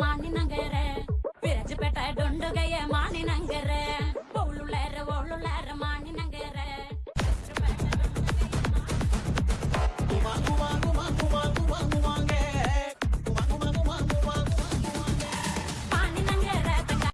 मानी न गए नगरे पिरज पेटाए डोंड गए मानी